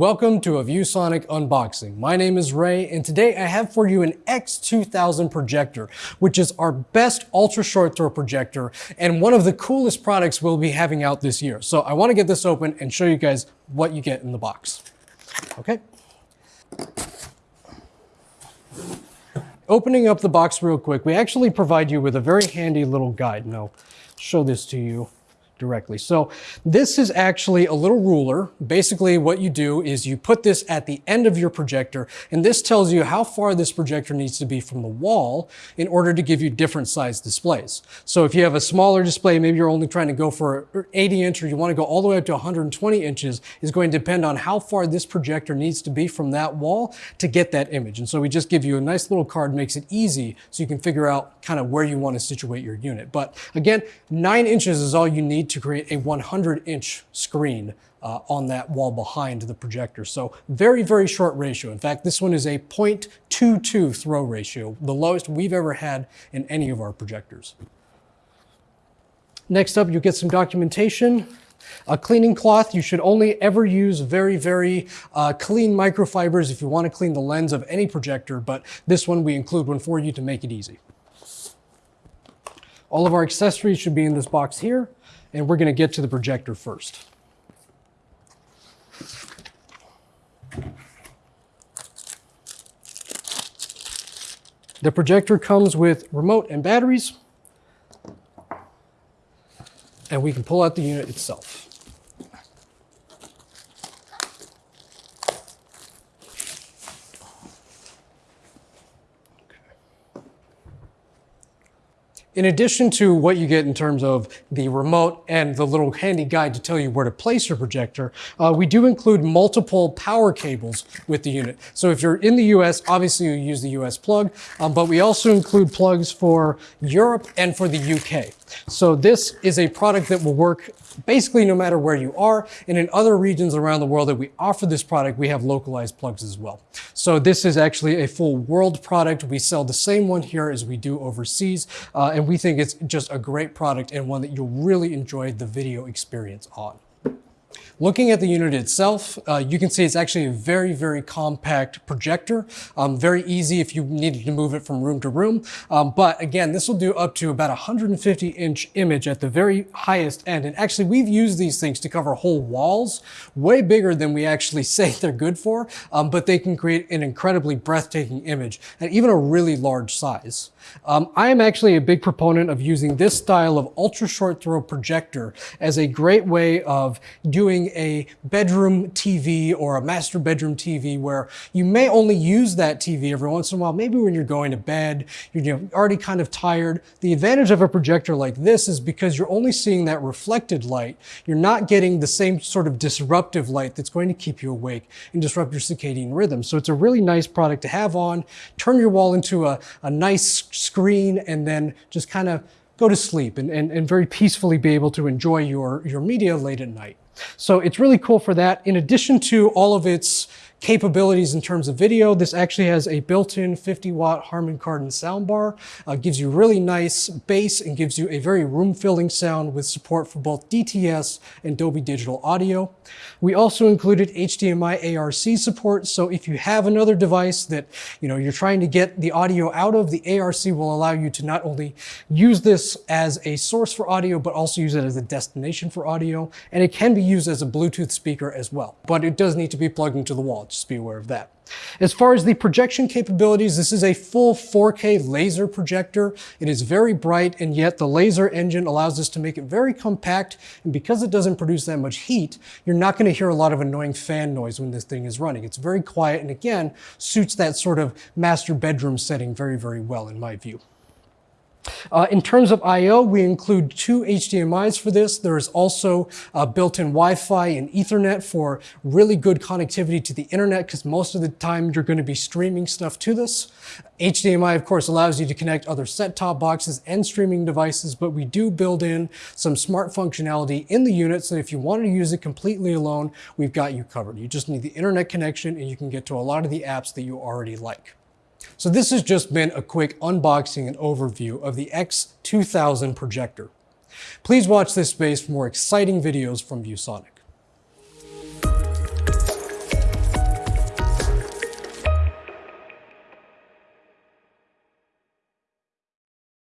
Welcome to a ViewSonic unboxing. My name is Ray and today I have for you an X2000 projector, which is our best ultra short throw projector and one of the coolest products we'll be having out this year. So I wanna get this open and show you guys what you get in the box. Okay. Opening up the box real quick, we actually provide you with a very handy little guide. Now, show this to you directly. So this is actually a little ruler. Basically what you do is you put this at the end of your projector and this tells you how far this projector needs to be from the wall in order to give you different size displays. So if you have a smaller display, maybe you're only trying to go for 80 inch or you want to go all the way up to 120 inches is going to depend on how far this projector needs to be from that wall to get that image. And so we just give you a nice little card, makes it easy so you can figure out kind of where you want to situate your unit. But again, nine inches is all you need to create a 100 inch screen uh, on that wall behind the projector. So very, very short ratio. In fact, this one is a 0.22 throw ratio, the lowest we've ever had in any of our projectors. Next up, you get some documentation. A cleaning cloth, you should only ever use very, very uh, clean microfibers if you want to clean the lens of any projector, but this one we include one for you to make it easy. All of our accessories should be in this box here and we're going to get to the projector first. The projector comes with remote and batteries, and we can pull out the unit itself. In addition to what you get in terms of the remote and the little handy guide to tell you where to place your projector, uh, we do include multiple power cables with the unit. So if you're in the US, obviously you use the US plug, um, but we also include plugs for Europe and for the UK. So this is a product that will work basically no matter where you are. And in other regions around the world that we offer this product, we have localized plugs as well. So this is actually a full world product. We sell the same one here as we do overseas. Uh, and we think it's just a great product and one that you'll really enjoy the video experience on. Looking at the unit itself, uh, you can see it's actually a very, very compact projector. Um, very easy if you needed to move it from room to room. Um, but again, this will do up to about 150 inch image at the very highest end. And actually we've used these things to cover whole walls, way bigger than we actually say they're good for, um, but they can create an incredibly breathtaking image at even a really large size. Um, I am actually a big proponent of using this style of ultra short throw projector as a great way of doing a bedroom TV or a master bedroom TV where you may only use that TV every once in a while, maybe when you're going to bed, you're you know, already kind of tired. The advantage of a projector like this is because you're only seeing that reflected light, you're not getting the same sort of disruptive light that's going to keep you awake and disrupt your circadian rhythm. So it's a really nice product to have on, turn your wall into a, a nice screen and then just kind of go to sleep and, and, and very peacefully be able to enjoy your, your media late at night. So it's really cool for that. In addition to all of its capabilities in terms of video. This actually has a built-in 50 watt Harman Kardon soundbar. Uh, gives you really nice bass and gives you a very room-filling sound with support for both DTS and Dolby Digital Audio. We also included HDMI ARC support. So if you have another device that you know you're trying to get the audio out of, the ARC will allow you to not only use this as a source for audio, but also use it as a destination for audio. And it can be used as a Bluetooth speaker as well, but it does need to be plugged into the wall. Just be aware of that. As far as the projection capabilities, this is a full 4K laser projector. It is very bright, and yet the laser engine allows us to make it very compact. And because it doesn't produce that much heat, you're not going to hear a lot of annoying fan noise when this thing is running. It's very quiet, and again, suits that sort of master bedroom setting very, very well in my view. Uh, in terms of I.O., we include two HDMIs for this. There is also uh, built-in Wi-Fi and Ethernet for really good connectivity to the internet because most of the time you're going to be streaming stuff to this. HDMI, of course, allows you to connect other set-top boxes and streaming devices, but we do build in some smart functionality in the unit, so if you want to use it completely alone, we've got you covered. You just need the internet connection and you can get to a lot of the apps that you already like. So this has just been a quick unboxing and overview of the X2000 projector. Please watch this space for more exciting videos from ViewSonic.